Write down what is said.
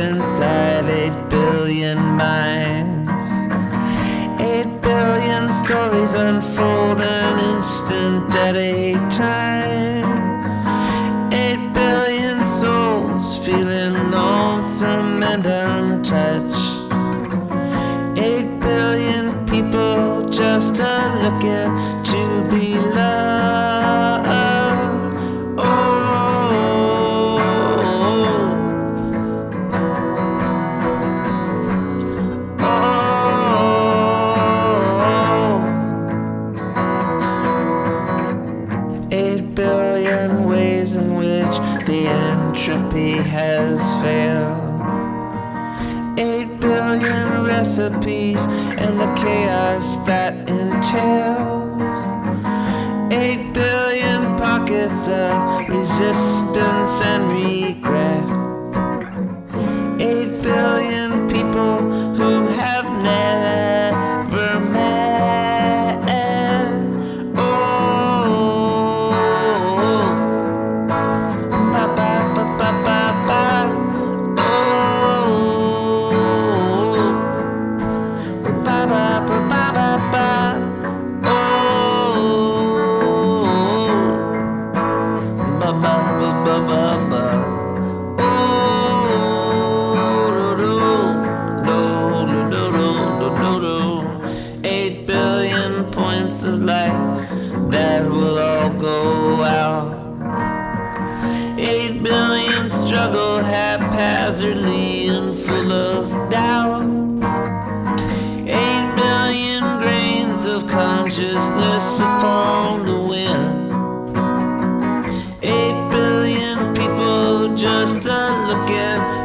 inside eight billion minds. Eight billion stories unfold an instant at a time. Eight billion souls feeling lonesome and untouched. Eight billion people just a looking to be loved. Entropy has failed. Eight billion recipes and the chaos that entails. Eight billion pockets of resistance and regret. Eight billion of light that will all go out. Eight billion struggle haphazardly and full of doubt. Eight billion grains of consciousness upon the wind. Eight billion people just a looking.